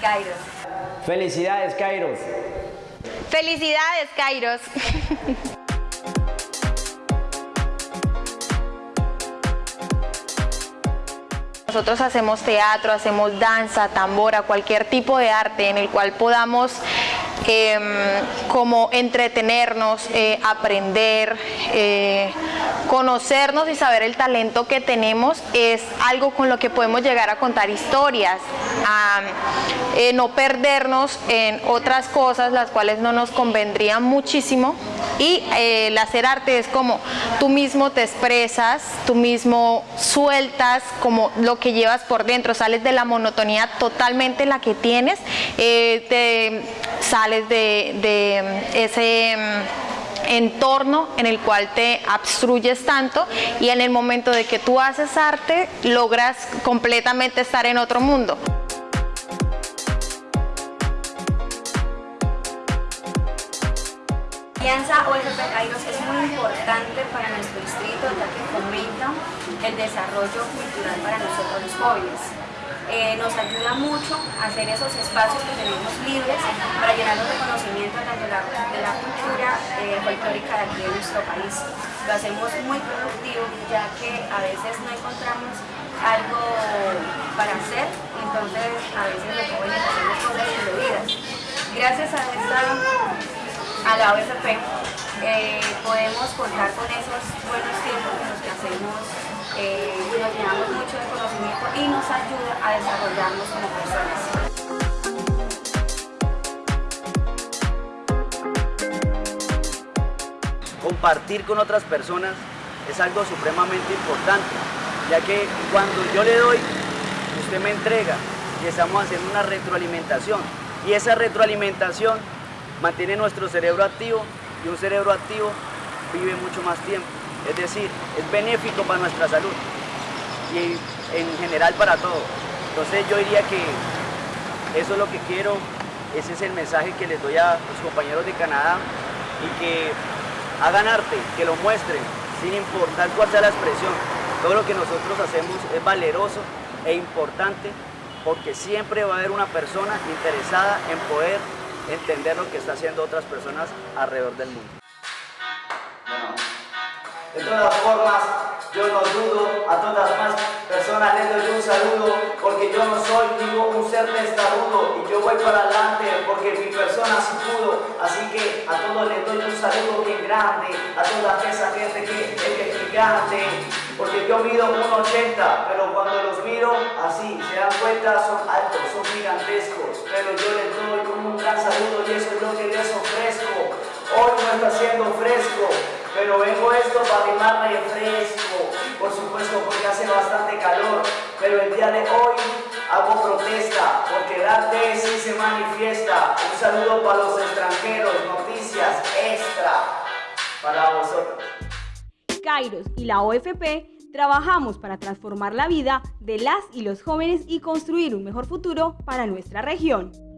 Kairos. Felicidades, Kairos. Felicidades, Kairos. Nosotros hacemos teatro, hacemos danza, tambora, cualquier tipo de arte en el cual podamos em, como entretenernos, eh, aprender, eh, conocernos y saber el talento que tenemos es algo con lo que podemos llegar a contar historias, a eh, no perdernos en otras cosas las cuales no nos convendrían muchísimo. Y el hacer arte es como tú mismo te expresas, tú mismo sueltas como lo que llevas por dentro, sales de la monotonía totalmente la que tienes, te sales de, de ese entorno en el cual te abstruyes tanto y en el momento de que tú haces arte logras completamente estar en otro mundo. Alianza OFP Kairos es muy importante para nuestro distrito ya que fomenta el desarrollo cultural para nosotros los jóvenes. Eh, nos ayuda mucho a hacer esos espacios que tenemos libres para llenarnos de conocimiento tanto de la, de la cultura eh, folclórica de aquí de nuestro país. Lo hacemos muy productivo ya que a veces no encontramos algo para hacer, entonces a veces los jóvenes hacemos cosas indebidas. Gracias a, esta, a la OFP eh, podemos contar con esos buenos tiempos eh, nos llenamos mucho de conocimiento y nos ayuda a desarrollarnos como personas. Compartir con otras personas es algo supremamente importante, ya que cuando yo le doy, usted me entrega y estamos haciendo una retroalimentación. Y esa retroalimentación mantiene nuestro cerebro activo y un cerebro activo vive mucho más tiempo. Es decir, es benéfico para nuestra salud y en general para todo. Entonces yo diría que eso es lo que quiero, ese es el mensaje que les doy a los compañeros de Canadá y que hagan arte, que lo muestren, sin importar cuál sea la expresión. Todo lo que nosotros hacemos es valeroso e importante porque siempre va a haber una persona interesada en poder entender lo que está haciendo otras personas alrededor del mundo. De todas formas, yo no dudo, a todas más personas les doy un saludo, porque yo no soy digo, un ser testarudo, y yo voy para adelante, porque mi persona sí pudo, así que a todos les doy un saludo bien grande, a toda esa gente que es gigante, porque yo mido 1,80, pero cuando los miro así, se dan cuenta, son altos, son gigantescos, pero yo les doy un gran saludo y eso es lo que les ofrezco, hoy no está fresco, pero vengo esto para animar refresco, por supuesto porque hace bastante calor, pero el día de hoy hago protesta, porque el sí se manifiesta. Un saludo para los extranjeros, noticias extra para vosotros. Kairos y la OFP trabajamos para transformar la vida de las y los jóvenes y construir un mejor futuro para nuestra región.